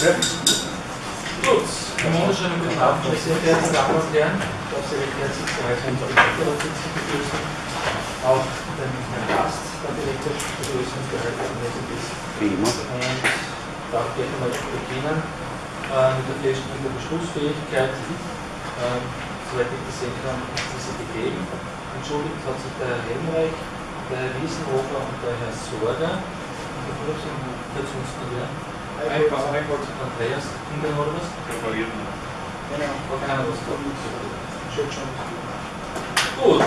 gerne, Gut, guten Abend, meine sehr verehrten Damen und Herren. Ich darf Sie recht herzlich zu weiteren Direktorsitzung begrüßen. Auch den Herrn Gast, der Direktor, begrüßen, der heute anwesend ist. Und darf gleich einmal beginnen äh, mit der Feststellung der Beschlussfähigkeit. Ähm, soweit ich das sehen kann, ist diese gegeben. Entschuldigt hat sich der Herr Helmreich, der Herr Wiesenhofer und der Herr Sorger. Und der Urlaub sind gesagt? Gut.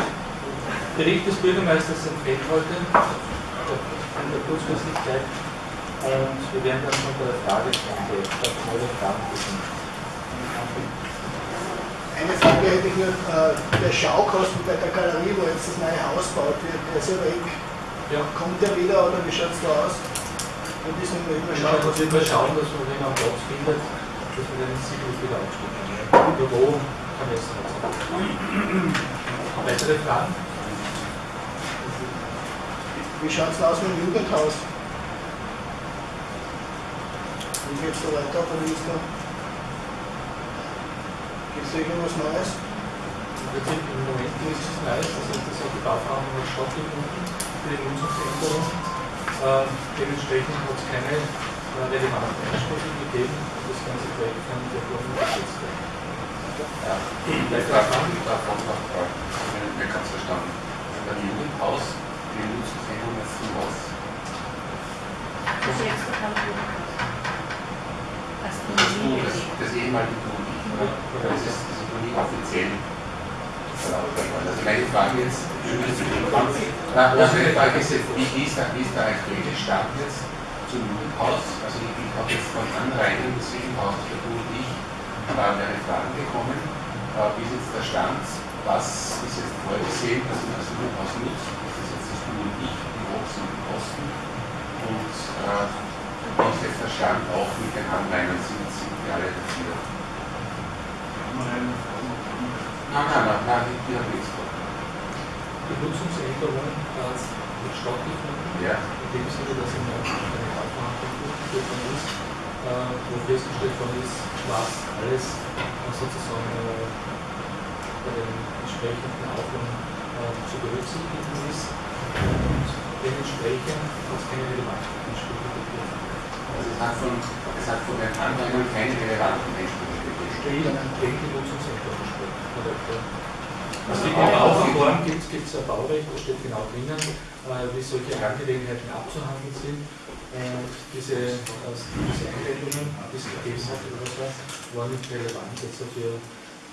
Bericht des Bürgermeisters empfehlt heute in der Kurzfristigkeit und wir werden dann noch bei der Fragen beginnen. Eine Frage hätte ich noch, äh, der Schaukosten bei der Galerie, wo jetzt das neue Haus gebaut wird, der ist ja weg. Ja. Kommt der wieder oder wie schaut es da aus? Immer Wir schauen, dass Schaukosten. wir mal schauen, dass wir den am Platz findet, dass wir den sicherlich wieder aufstellen können. Über wo kann jetzt nicht sagen. Weitere Fragen? Wie schaut es aus mit dem Jugendhaus? Wie geht es da weiter? Ist da? Gibt es da irgendwas Neues? Im Moment ist es nice, das heißt, das hat die Bauverhandlung hat stattgefunden für die Nutzungsänderung. Ähm, dementsprechend hat es keine äh, relevanten Einsprüche gegeben und das ganze Projekt kann dadurch umgesetzt werden. Ja, Weitere davon, Fragen? davon noch äh, nicht ganz verstanden. Beim Jugendhaus, die Nutzungsregelung ist zum was? Das wurde. Als Das, Du, das, ehemalige Tuni, oder? Oder ist das, das ist noch nie offiziell? Also meine Frage jetzt, na, also meine Frage ist wie wie ist der, wie ist der aktuelle Stand jetzt zum Jugendhaus? Also ich, ich habe jetzt von Anrainern des Jugendhauses, der Du und ich, äh, mehrere Fragen bekommen. Äh, wie ist jetzt der Stand? Was ist jetzt vorgesehen, dass man das Jugendhaus nutzt? Das ist jetzt das Du und ich, die Hochs und die Kosten. Und äh, wie ist jetzt der Stand auch mit den Anrainern? Sind, sind die alle dafür? Nein, nein, nein, nein, die haben nichts vor. Die Nutzungsänderung äh, wird stattgefunden, Ja, in dem Sinne, dass im eine Bauverhandlung durchgeführt worden ist, äh, wo festgestellt worden ist, was alles äh, sozusagen äh, bei den entsprechenden Auflagen äh, zu berücksichtigen ist und dementsprechend hat es keine relevanten Einsprüche gegeben. also es hat von, es hat von den Anrainern keine relevanten Einsprüche gegeben. Gegen gegen die Nutzungsänderung gesprochen. Ja. Also Also auch- Bauverfahren gibt es ein Baurecht, da steht genau drinnen, äh, wie solche Angelegenheiten abzuhandeln sind. Und diese, äh, diese Einleitungen, die es gegeben hat, oder was war, waren nicht relevant jetzt dafür,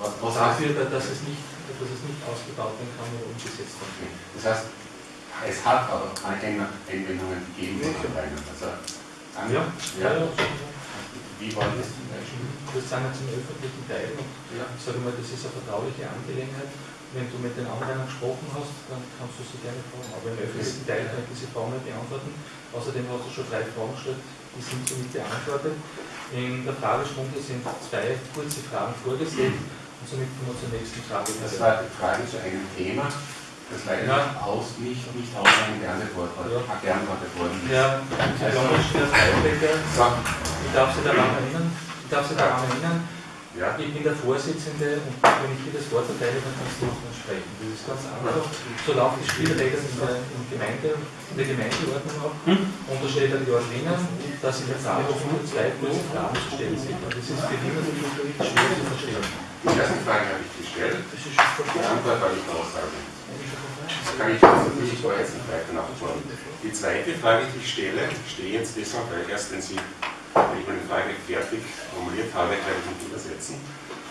Was, was dafür da- dass, es nicht, dass es nicht ausgebaut werden kann oder umgesetzt werden kann. das heißt, es hat aber Anrainer- Einwendungen gegeben. Also, Ja, ja. ja, ja. Wie war das zum Beispiel? Das sind jetzt im öffentlichen Teil und Ja. ich sage mal, das ist eine vertrauliche Angelegenheit. Wenn du mit den anderen gesprochen hast, dann kannst du sie gerne fragen. Aber im öffentlichen Teil kann ich diese Frage nicht beantworten. Außerdem hast du schon drei Fragen gestellt, die sind somit beantwortet. In der Fragestunde sind zwei kurze Fragen vorgesehen und somit kommen wir zur nächsten Frage. Das war die Frage zu einem Thema, das leider Ja. nicht, aus, nicht, nicht ausreichend beantwortet Ja. beantwortet worden ist. Herr Herr Heilbecker, So, ich darf Sie daran erinnern, ich darf Sie daran erinnern, ja. Ich bin der Vorsitzende und wenn ich dir das Wort erteile, dann kannst du noch mal sprechen. Das ist ganz einfach. So laufen die Spielregeln in der, in Gemeinde, in der Gemeindeordnung ab. Und da steht dann dort drinnen, dass in der Fragestunde zwei kurze Fragen zu stellen sind. Und das ist für natürlich schwer zu verstehen. Die erste Frage habe ich gestellt, die Antwort habe ich aussagen. Das kann ich jetzt ich war jetzt nicht weiter nachfragen. Die zweite Frage, die ich stelle, stehe jetzt deshalb, weil erst wenn Sie wenn ich meine Frage fertig formuliert habe, werde ich nicht übersetzen.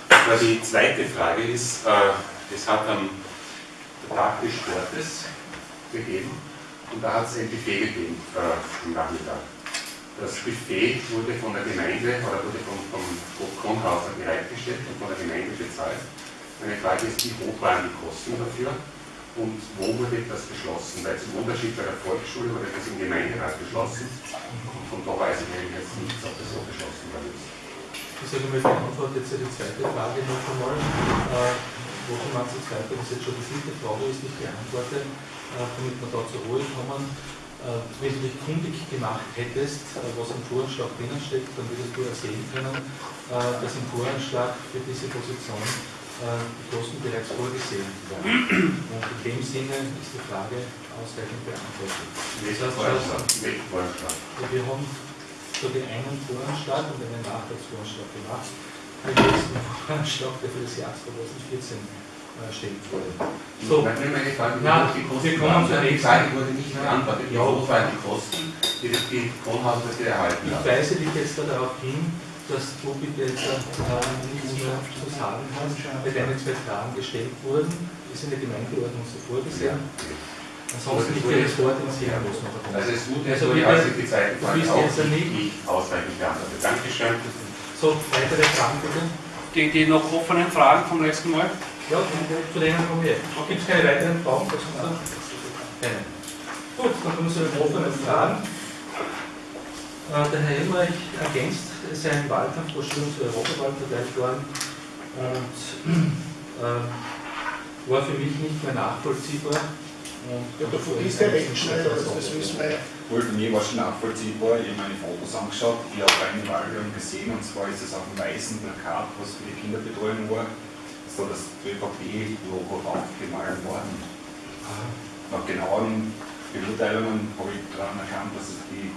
Aber die zweite Frage ist, äh, es hat am Tag des Sportes gegeben und da hat es ein Buffet gegeben äh, am Nachmittag. Das Buffet wurde von der Gemeinde oder wurde vom, vom Kronhauser bereitgestellt und von der Gemeinde bezahlt. Meine Frage ist, wie hoch waren die Kosten dafür und wo wurde das beschlossen? Weil zum Unterschied bei der Volksschule wurde das im Gemeinderat beschlossen und von da weiß ich eigentlich jetzt nicht, ob das so beschlossen worden ist. Ich sage mal, die Antwort jetzt ja die zweite Frage noch einmal. Äh, wo Sie meinen, die zweite, das jetzt schon die vierte Frage ist, die ich beantworte, äh, damit wir da zur Ruhe kommen. Äh, wenn du dich kundig gemacht hättest, äh, was im Voranschlag drinnen steckt, dann würdest du ersehen können, äh, dass im Voranschlag für diese Position die Kosten bereits vorgesehen waren. Und in dem Sinne ist die Frage ausreichend beantwortet. Vorschlag? Wir haben so den einen Voranschlag und einen Nachtragsvoranschlag gemacht. Den letzten Voranschlag, der für das Jahr 2014 äh, wurde. So, Meine Frage, Na, die Kosten wir kommen waren. zur Die nächsten. Frage wurde nicht beantwortet. Wie Ja. hoch waren die Kosten, die das dafür erhalten ich hat? weise dich jetzt darauf hin, dass du bitte jetzt äh, nichts mehr zu sagen hast, weil deine zwei Fragen gestellt wurden, ist in der Gemeindeordnung so vorgesehen. Ansonsten liegt dir das Wort ins muss man Also es ist gut, dass Also du bitte, als ich die zweite du bist jetzt ja nicht- nicht ausreichend beantwortet. Dankeschön. So, weitere Fragen bitte? Die, die noch offenen Fragen vom letzten Mal. Ja, zu denen kommen wir. Gibt es keine weiteren Fragen? Keine. Gut, dann kommen wir zu den offenen Fragen. Äh, Der Herr Helmreich ergänzt seinen Wahlkampf, wo schon zur Europawahl verteilt worden und äh, war für mich nicht mehr nachvollziehbar. Und Ja, du vergisst ja recht schnell, also das wissen wir ja. Wohl, für mich war es schon nachvollziehbar. Ich habe meine Fotos angeschaut, ich habe eine Wahlwerbung gesehen und zwar ist es auf dem weißen Plakat, was für die Kinderbetreuung war, so das ÖVP-Logo aufgemalt worden. Nach genaueren Beurteilungen habe ich daran erkannt, dass es die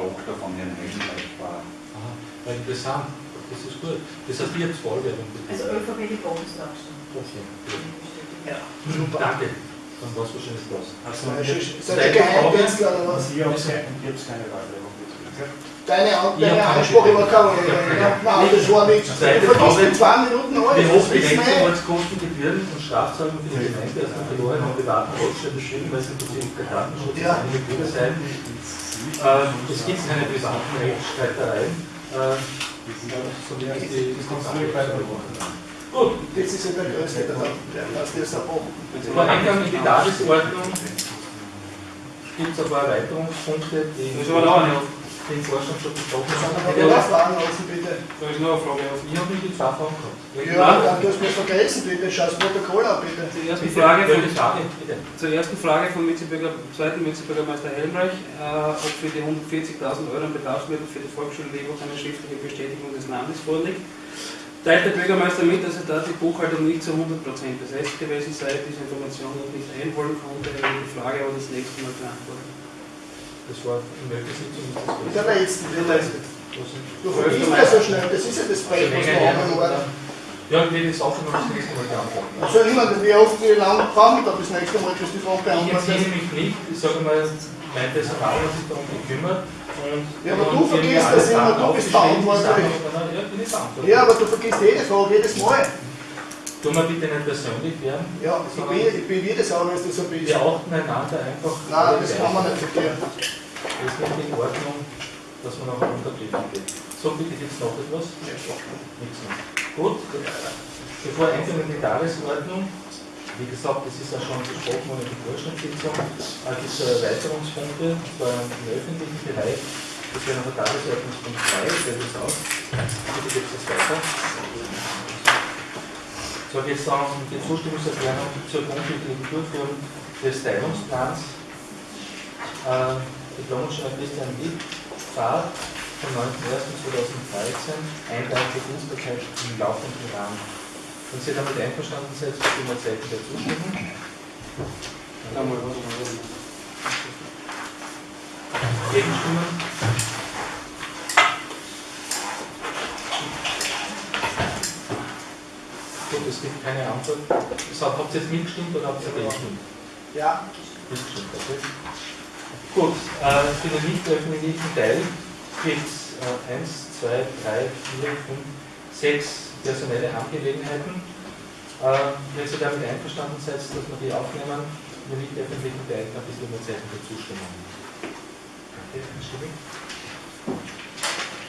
Tochter von Herrn Helmreich war. Aha, war interessant, das ist gut. Das heißt, ihr habt Wahlwerbung Also ÖVP die Bundestagsstimme. Okay. Ja, super. Danke, dann war es wahrscheinlich das. Das ist ein Zweite Geheimdienst oder was? Ich habe keine Wahlwerbung betrieben. Deine, deine Ansprache war keine. Nein, das war nichts. Du vergisst in zwei Minuten alles. Wie ja. Rechtsanwaltskosten, Gebühren und Strafzahlungen für die Gemeinde aus dem verlorenen und privaten Rechtsstaat beschrieben, weil sie der Datenschutz Ja. eine Gebühr sein. Äh, es gibt keine privaten Rechtsstreitereien. Äh, so wie es die Gut, Das ist ja der größte, der der das ist erbrochen. vor Eingang in die Tagesordnung gibt es ein paar Erweiterungspunkte, die Aber den Vorstand schon besprochen Aber haben. wir das fragen lassen, bitte. Da ist noch eine Frage offen. Ich habe nicht zwei Fragen gehabt. Ja, dann du hast mich vergessen, bitte. Schau das Protokoll ab, bitte. Zur ersten Bitte, Frage ja, von, Frage, bitte. zur ersten Frage vom zweiten Vizebürgermeister Helmreich, äh, ob für die 140.000 Euro an Bedarfsmittel für die Volksschule Leopold eine schriftliche Bestätigung des Landes vorliegt. Teilt der Bürgermeister mit, dass er da die Buchhaltung nicht zu 100% besetzt gewesen sei, diese Information noch nicht einholen konnte, er will die Frage aber das nächste Mal beantworten. Das war in welcher Sitzung das Mit der letzten, die letzte. gewesen? Du vergisst ja so schnell, das ist ja das Projekt, was wir haben worden. Ja, ich will das auch noch das nächste Mal beantworten. Also immer, wie oft, wie lange brauchen wir da bis nächste Mal, bis die Frage Ich beantwortet entziehe ist? mich nicht, ich sage mal, mein Personal hat sich darum gekümmert. Ja, aber du vergisst das immer, du bist verantwortlich. Ja, ich aber du vergisst jede Frage, jedes Mal. Tun wir bitte nicht persönlich werden. Ja, ich bin, ich bin jedes Mal, wenn du so bist. Wir achten einander einfach. Nein, das kann man nicht verkehren. Das ist nicht in Ordnung, dass man auch unterblieben geht. So, bitte gibt es noch etwas? Nichts mehr. Gut, bevor Einzelne in die Tagesordnung, wie gesagt, das ist ja schon besprochen worden in der Vorstandssitzung, äh, gibt es Erweiterungspunkte, und zwar im öffentlichen Bereich. Das wäre noch der Tagesordnungspunkt 3, der das aus. Bitte geht es weiter. So, es dann die Zustimmungserklärung zur grundsätzlichen Durchführung des Teilungsplans. Äh, Diplomingenieur Christian Witt, Fahrt vom 9.01.2013, Einteilung der Dienstbarkeit im laufenden Rahmen. Wenn Sie damit einverstanden seid, geben wir Zeichen der Zustimmung. Da mal was machen. Gegenstimmen? Gut, es gibt keine Antwort. Hat, habt ihr jetzt mitgestimmt oder habt ihr Ja. gestimmt? Ja, Mitgestimmt, okay. Gut, äh, für den nicht öffentlichen Teil gibt es äh, 1, 2, 3, 4, 5, 6 personelle Angelegenheiten. Äh, wenn Sie damit einverstanden seid, dass wir die aufnehmen, den nicht öffentlichen Teil, dann bitte um ein Zeichen der Zustimmung. Okay, einstimmig.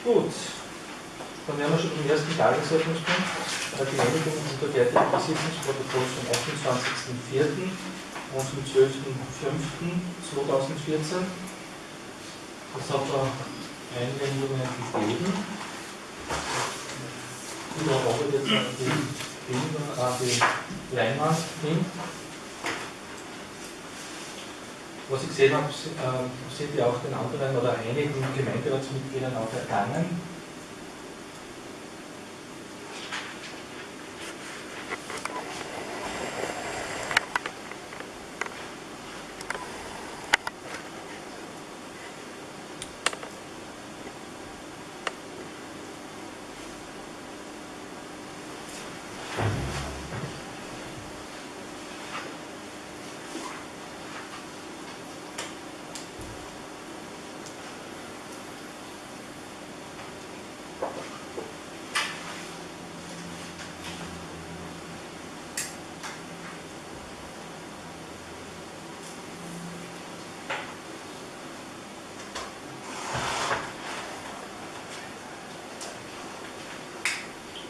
Gut, dann wären wir schon beim ersten Tagesordnungspunkt, äh, die Genehmigung und Unterwertung des Sitzungsprotokolls vom 28.04. und vom 12.05.2014. Das hat da Einwendungen gegeben. An die Bilder, an die Leinwand hin. Was ich gesehen habe, äh, sind ja auch den anderen oder einigen Gemeinderatsmitgliedern auch ergangen.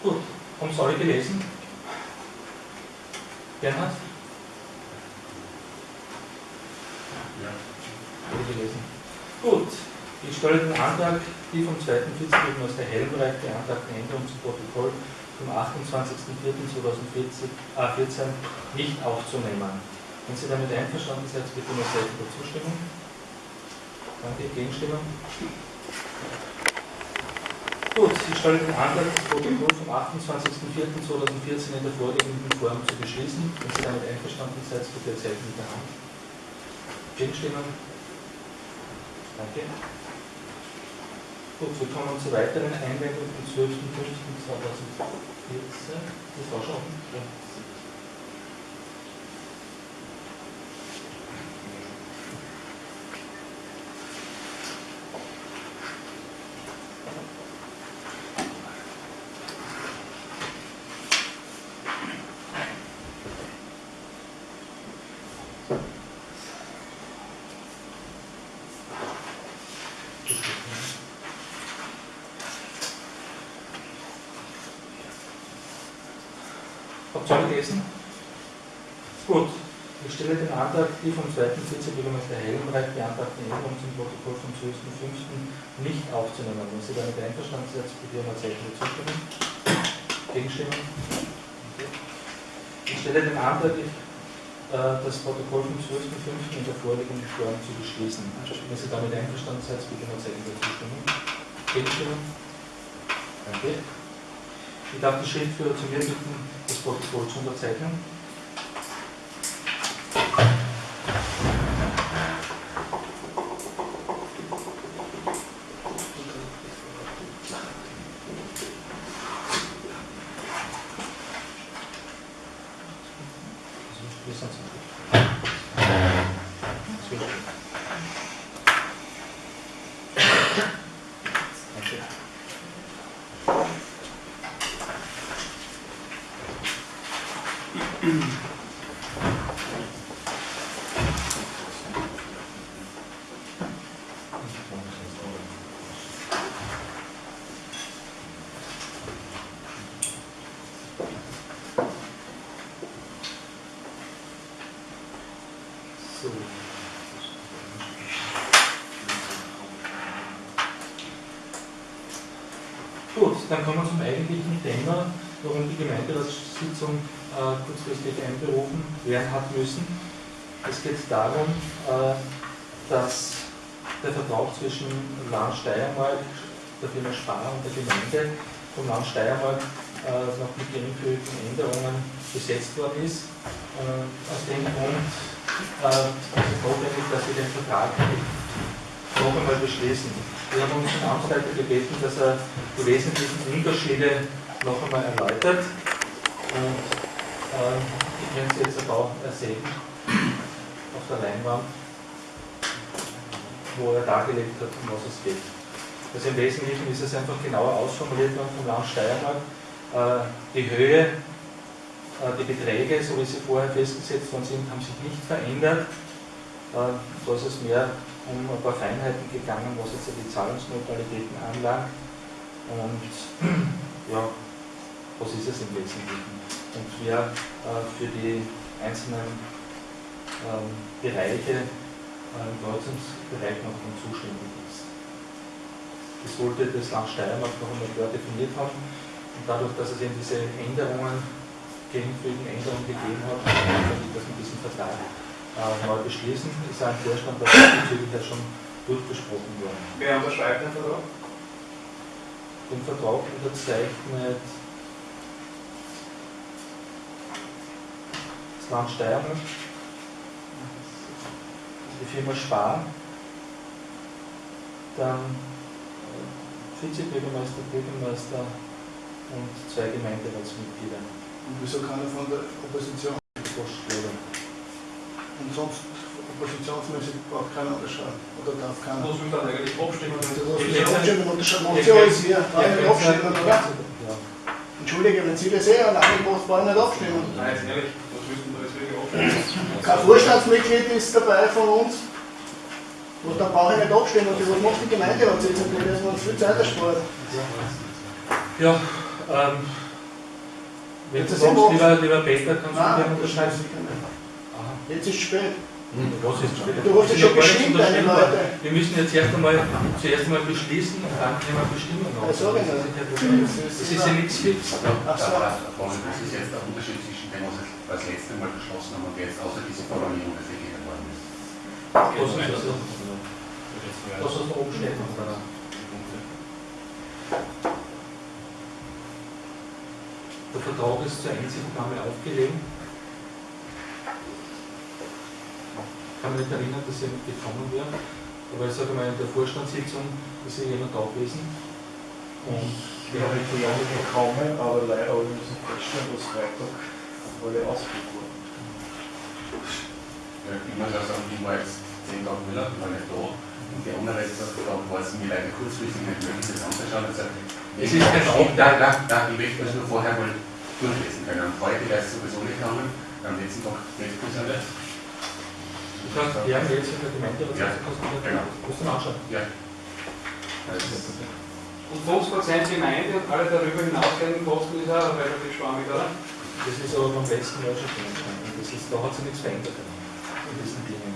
Gut, Sie alle gelesen? Bernhard? Alle gelesen. Gut, ich stelle den Antrag, die vom 2. Vizepräsidenten aus der Helmreich beantragten Änderungen zum Protokoll vom 28.04.2014 äh, nicht aufzunehmen. Wenn Sie damit einverstanden sind, bitte um ein Zeichen der Zustimmung. Danke, Gegenstimmen. Gut, ich stelle den Antrag, das Protokoll vom 28.04.2014 in der vorliegenden Form zu beschließen. Wenn Sie damit einverstanden sind, bitte Zeichen mit der Hand. Gegenstimmen? Danke. Gut, wir kommen zu weiteren Einwendungen vom 12.05.2014. Das war schon. Ja. Alle gelesen? Gut, ich stelle den Antrag, die vom 2. Vizebürgermeister Hellenreich beantragten Änderungen zum Protokoll vom 12.05. nicht aufzunehmen. Wenn Sie damit einverstanden sind, bitte um Zeichen Zustimmung. Gegenstimmen? Okay. Ich stelle den Antrag, äh, das Protokoll vom 12.05. in der vorliegenden Form zu beschließen. Wenn Sie damit einverstanden sind, bitte um ein Zeichen der Zustimmung. Gegenstimmen? Danke. Ich darf die Schriftführer zu mir bitten, das Protokoll zu unterzeichnen. Wir sind so. Danke. So. Gut, dann kommen wir zum eigentlichen Thema, warum die Gemeinderatssitzung äh, kurzfristig einberufen werden hat müssen. Es geht darum, äh, dass der Vertrag zwischen Land Steiermark, der Firma Spar und der Gemeinde vom Land Steiermark äh, noch mit geringfügigen Änderungen besetzt worden ist. Äh, aus dem Grund äh, ist es notwendig, dass wir den Vertrag noch einmal beschließen. Wir haben unseren Amtsleiter gebeten, dass er die wesentlichen Unterschiede noch einmal erläutert. Und Ähm, ich könnte Sie jetzt ein paar sehen auf der Leinwand, wo er dargelegt hat, um was es geht. Also im Wesentlichen ist es einfach genauer ausformuliert worden vom Land Steiermark. Äh, die Höhe, äh, die Beträge, so wie sie vorher festgesetzt worden sind, haben sich nicht verändert. Äh, da ist es mehr um ein paar Feinheiten gegangen, was jetzt die Zahlungsmodalitäten anlangt. Und ja, was ist es im Wesentlichen? Und wer äh, für die einzelnen ähm, Bereiche äh, im Kreuzungsbereich noch zuständig ist. Das wollte das Land Steiermark noch einmal klar definiert haben. Und dadurch, dass es eben diese Änderungen, geringfügigen Änderungen gegeben hat, kann ich das mit diesem Vertrag neu beschließen. Ist ein Vorstand der bezüglich ja schon durchgesprochen worden. Wer unterschreibt den Vertrag? Den Vertrag unterzeichnet das Land Steiermark, die Firma Spar, dann äh, Vizebürgermeister, Bürgermeister und zwei Gemeinderatsmitglieder. Und wieso keiner von der Opposition? Postschläger. Und sonst oppositionsmäßig braucht keiner unterschreiben. Oder darf keiner. Muss man dann eigentlich abstimmen? Du wenn musst das- abstimmen, unterschreiben. Motion ist hier. Brauche ich nicht abstimmen, oder? Ja. Entschuldige, wenn Sie das sehen, alleine braucht brauche ich nicht abstimmen. Nein, jetzt ehrlich, was müssten wir jetzt wirklich abstimmen? Kein Vorstandsmitglied ist dabei von uns. Und dann brauche ich nicht abstimmen. Und was macht die Gemeinderatssitzung? Die müssen wir uns viel Zeit ersparen. Ja, ähm, wenn du Das sagst, lieber, lieber Peter, kannst du gerne unterschreiben? Jetzt ist es spät. Was ist spät? Du hast ja schon bestimmt, deine Leute. Wir müssen jetzt erst einmal, zuerst einmal beschließen und dann können wir bestimmen. Das ist ja das ist ja nichts fix. Ach so. Das ist jetzt der Unterschied zwischen dem, was wir das letzte Mal beschlossen haben und jetzt, außer diese Formulierung, die gegeben worden ist. Was ist das? Was hast du oben stehen? Der Vertrag ist zur Einsichtnahme aufgelegt. Kann mich nicht erinnern, dass jemand gekommen wäre, aber ich sage mal, in der Vorstandssitzung ist ja jemand da gewesen. Und Wir haben die Jahre bekommen, aber leider aber wir müssen feststellen, dass Freitag alle ausgebucht wurden. Ja, ich muss auch sagen, ich war jetzt zehn Tage Urlaub, ich war nicht da. Und die andere Tag war es mir leider kurzfristig nicht möglich, das anzuschauen. Also, Es ist kein ich, nein, nein, nein, ich möchte das nur vorher mal durchlesen können. Und heute wäre es sowieso nicht gegangen, am letzten Tag trifft es jetzt Ja, genau. musst du. Ja. Also, Und 50% Gemeinde und alle darüber hinausgehenden Kosten ist auch relativ schwammig, oder? Das ist aber beim letzten Mal schon drin. Das ist, da hat sich nichts verändert in diesen Dingen.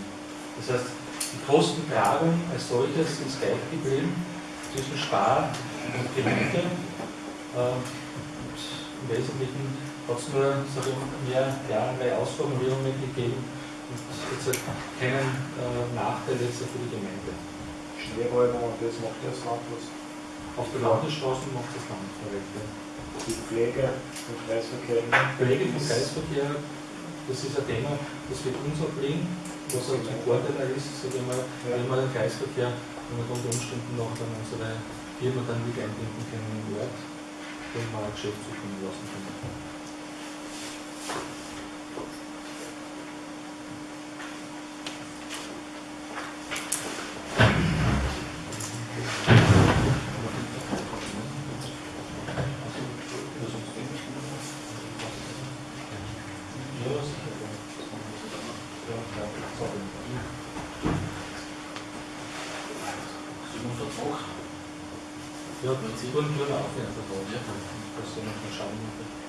Das heißt, die Kostentragung als solches ist gleich geblieben zwischen Spar und Gemeinde. Ähm, und Im Wesentlichen hat es nur mehr klarere Ausformulierungen gegeben halt keinen äh, Nachteil jetzt für die Gemeinde. Schneeräume und das macht das Land was. Auf der Landesstraße macht das Land korrekt. Ja. Die Pflege im Kreisverkehr. Pflege vom Kreisverkehr, das ist ein Thema, das wird uns obliegen, was halt ein Vorteil ist, sag ich mal, wenn wir den Kreisverkehr und unter Umständen noch dann unsere Firma dann mit einbinden können im Ort, den wir ein Geschäft zukommen lassen können. Ja, sicher. Ja, klar. Sorry. Ja, die wurden nur auf den Vertrag. Ja. Das soll noch mal schauen.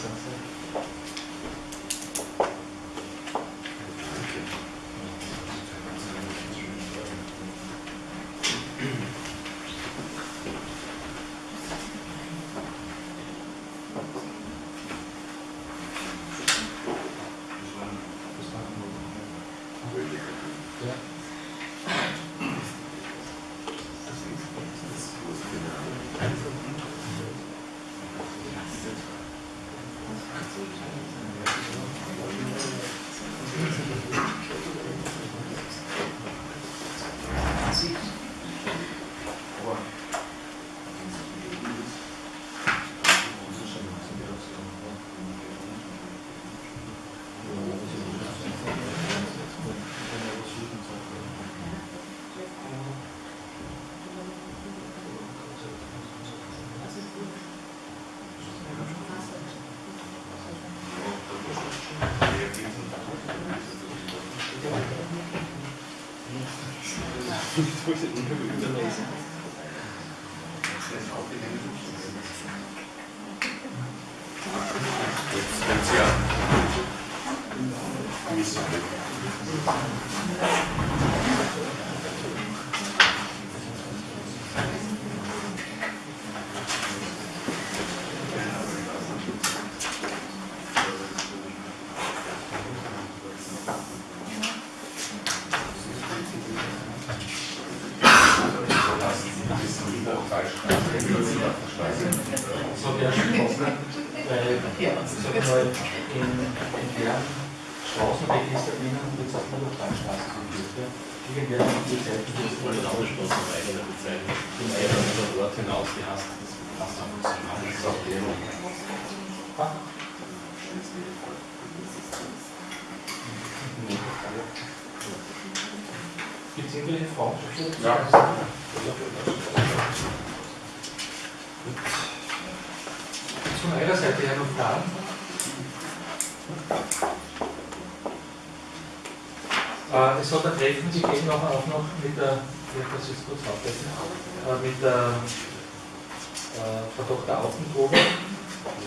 Noch mehr? Ja, das Jetzt, jetzt ja. So wäre schon passend, weil sag mal, in, in deren Straßenregister drinnen wird es auf die Luftbahnstraße geführt. Ja? Irgendwer hat die Zeit Das wollte eine andere Straße auf eigener Bezeichnung. Zum eigenen über Ort hinaus gehasst. Das passt auch nicht zusammen. Ah, Gibt es irgendwelche Fragen? Ja. Von eurer Seite her noch Fragen? Äh, es hat ein Treffen gegeben, auch, auch noch mit der, das jetzt kurz aufdecken, äh, mit der äh, Frau Dr. Auffengruber.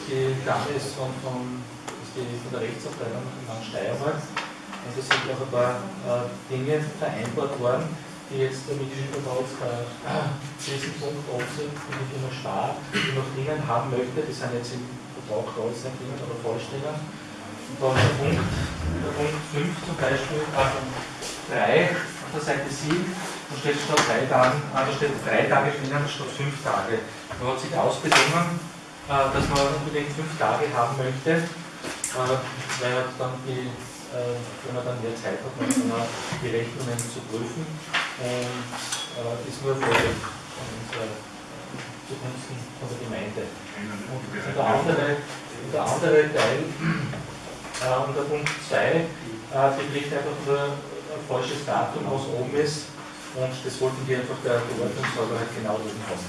Die Dame ist von, von, ist die, von der Rechtsabteilung Land Steiermark. Und es sind auch ein paar äh, Dinge vereinbart worden, die jetzt Mittelschüler äh, diesen Punkt sind, die Firma Spar, die noch drinnen haben möchte, die sind jetzt im Vertrag da, jetzt nicht drinnen, aber vollständig. Und dann der Punkt, der Punkt 5 zum Beispiel, äh, 3 auf der Seite 7, da steht statt drei Tagen, äh, da steht drei Tage drinnen statt fünf Tage. Man hat sich ausbedungen, äh, dass man unbedingt fünf Tage haben möchte, äh, weil dann die, wenn man dann mehr Zeit hat, man dann auch die Rechnungen zu prüfen und äh, ist nur Vorteil äh, zugunsten von der Gemeinde. Und der andere, der andere Teil, äh, der Punkt 2, äh, betrifft einfach nur ein falsches Datum, was oben ist. Und das wollten wir einfach der halt genau oben haben.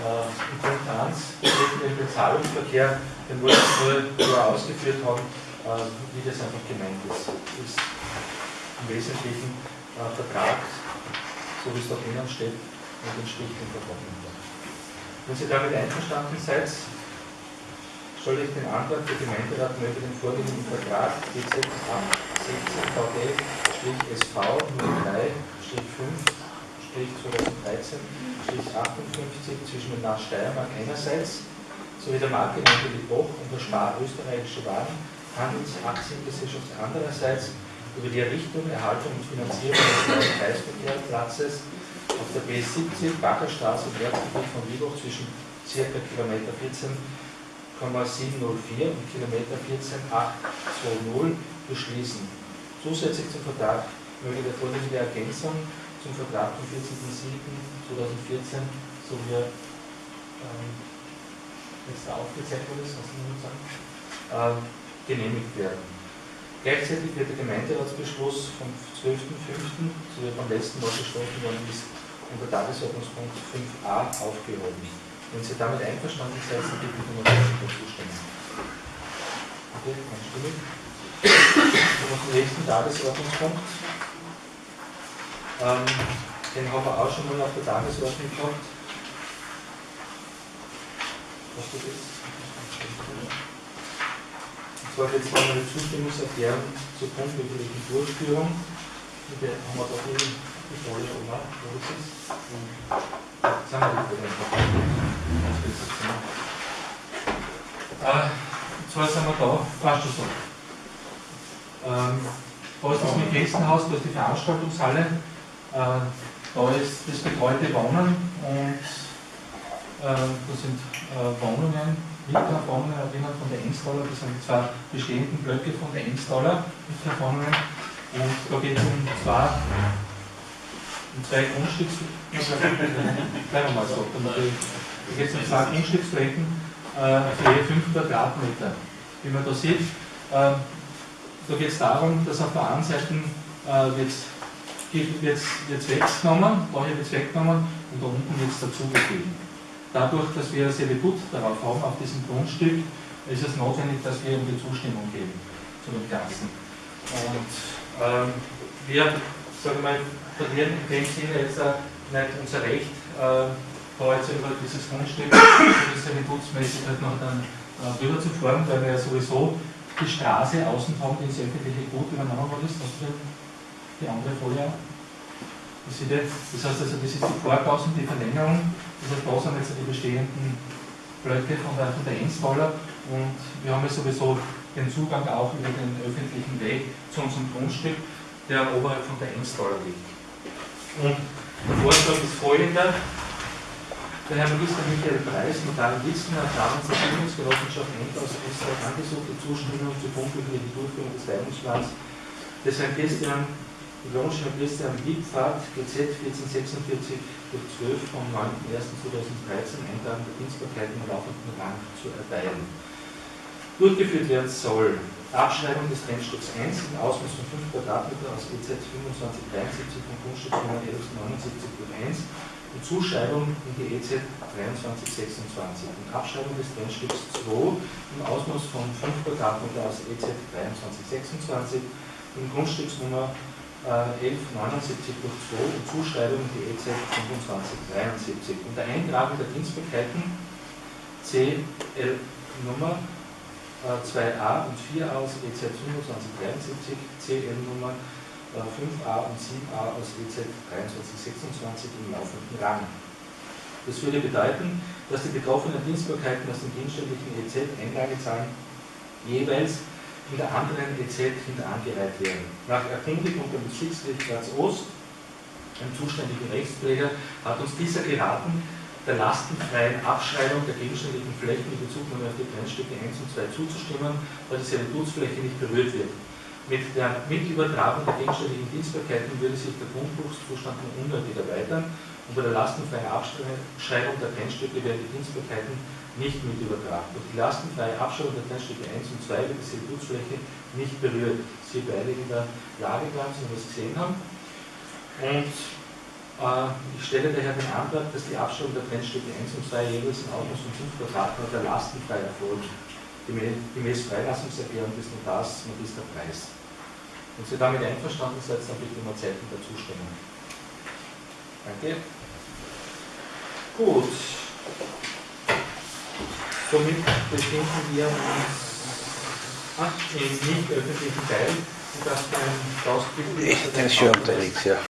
Äh, Im Punkt 1 betrifft den Bezahlungsverkehr, den wollten wir nur ausgeführt haben, äh, wie das einfach gemeint ist. Ist im Wesentlichen äh, Vertrag, so wie es da drinnen steht, und entspricht dem Vertrag. Wenn Sie damit einverstanden seid, stelle ich den Antrag, der Gemeinderat möge den vorliegenden Vertrag GZ 16 VG-SV 03-5-2013-58 zwischen dem Land Steiermark einerseits sowie der Marktgemeinde Liboch und der Spar österreichische Waren Handelsaktiengesellschaft andererseits über die Errichtung, Erhaltung und Finanzierung des neuen Kreisverkehrsplatzes auf der B70 Backerstraße im Erzgebiet von Liboch zwischen ca. Kilometer 14,704 und Kilometer 14,820 beschließen. Zusätzlich zum Vertrag möge der vorliegende Ergänzung zum Vertrag vom 14.07.2014 so wie ähm, jetzt da aufgezeichnet ist, was ich nur sagen, äh, genehmigt werden. Gleichzeitig wird der Gemeinderatsbeschluss vom 12.05., so wie er beim letzten Mal beschlossen worden ist, unter Tagesordnungspunkt 5a aufgehoben. Wenn Sie damit einverstanden seid, dann bitte ich um eine Zustimmung. Okay, einstimmig. Kommen wir zum nächsten Tagesordnungspunkt. Ähm, den haben wir auch schon mal auf der Tagesordnung gehabt. Was das ist? Zwar jetzt mal eine Zustimmungserklärung zur punktwirklichen Durchführung. Und der haben wir doch eben die Folie, oder? Wo ist es? Jetzt wir die Folie einfach. Und zwar sind wir da, fast schon so. Ähm, da ist das mit Gästenhaus, da ist die Veranstaltungshalle, äh, da ist das betreute Wohnen und äh, da sind äh, Wohnungen, Mietwohnungen drinnen von der Enstaller, das sind die zwei bestehenden Blöcke von der Enstaller Mietwohnungen und da geht es um zwei, um zwei Grundstücks, bleiben wir da geht es um zwei Grundstücksflächen äh, für je 5 Quadratmeter. Wie man da sieht, äh, da geht es darum, dass auf der einen Seite äh, wird es weggenommen, daher wird es weggenommen und da unten wird es dazugegeben. Dadurch, dass wir Servitut darauf haben, auf diesem Grundstück, ist es notwendig, dass wir ihm die Zustimmung geben zu den Ganzen. Und ähm, wir sage ich mal, verlieren in dem Sinne jetzt auch nicht unser Recht, äh, jetzt über dieses Grundstück, das servitutsmäßig halt noch dann äh, drüber zu fahren, weil wir ja sowieso die Straße außen haben, die ins öffentliche Gut übernommen worden ist. Du die andere Folie auch? Das, heißt also, das ist die Vorgaußen, die Verlängerung. Das heißt, da sind jetzt die bestehenden Blöcke von der, von der Enzballer und wir haben ja sowieso den Zugang auch über den öffentlichen Weg zu unserem Grundstück, der oberhalb von der Enzballer liegt. Und der Vorschlag ist folgender. Der Herr Minister Michael Preis, Notar in Litzen, hat damals der Bildungsgenossenschaft End aus Österreich angesucht, die Zustimmung zur punktlichen Durchführung des Leitungsplans des Herrn Christian Lonsch Herr Christian Liebfahrt, GZ 1446 durch 12 vom 9.01.2013 Eintragen der Dienstbarkeit im laufenden Rang zu erteilen. Durchgeführt werden soll Abschreibung des Trennstücks 1 im Ausmaß von 5 Quadratmeter aus EZ 2573 vom Grundstücksnummer 1179 durch 1 und Zuschreibung in die EZ 2326 und Abschreibung des Trennstücks 2 im Ausmaß von 5 Quadratmeter aus EZ 2326 im Grundstücksnummer äh, 1179 durch 2 und Zuschreibung die EZ 2573 unter Eintragung der Dienstbarkeiten CL Nummer äh, 2a und 4a aus EZ 2573, CL Nummer 5a und 7a aus EZ 2326 im laufenden Rang. Das würde bedeuten, dass die betroffenen Dienstbarkeiten aus dem dienstständigen EZ Einlage zahlen, jeweils in der anderen EZ hinter angereiht werden. Nach Erkundigung beim Bezirksgericht Ost, einem zuständigen Rechtspfleger, hat uns dieser geraten, der lastenfreien Abschreibung der gegenständlichen Flächen in Bezugnahme auf die Trennstücke 1 und 2 zuzustimmen, da die Servitutsfläche nicht berührt wird. Mit der Mitübertragung der gegenständlichen Dienstbarkeiten würde sich der Grundbuchszustand nur unnötig erweitern und bei der lastenfreien Abschreibung der Trennstücke werden die Dienstbarkeiten nicht mit übertragen. Durch die lastenfreie Abschreibung der Trennstücke 1 und 2 wird die Servitutsfläche nicht berührt. Sie beide in der Lage bleiben, wir es gesehen haben. Und äh, ich stelle daher den Antrag, dass die Abschreibung der Trennstücke 1 und 2 jeweils im Ausmaß von 5 Quadratmeter lastenfrei erfolgt, gemäß Freilassungserklärung des Notars Magister Preis. Wenn Sie damit einverstanden seid, dann bitte um ein Zeichen der Zustimmung. Danke. Gut. Somit befinden wir uns im nicht öffentlichen Teil. Ich bin schon unterwegs, ja.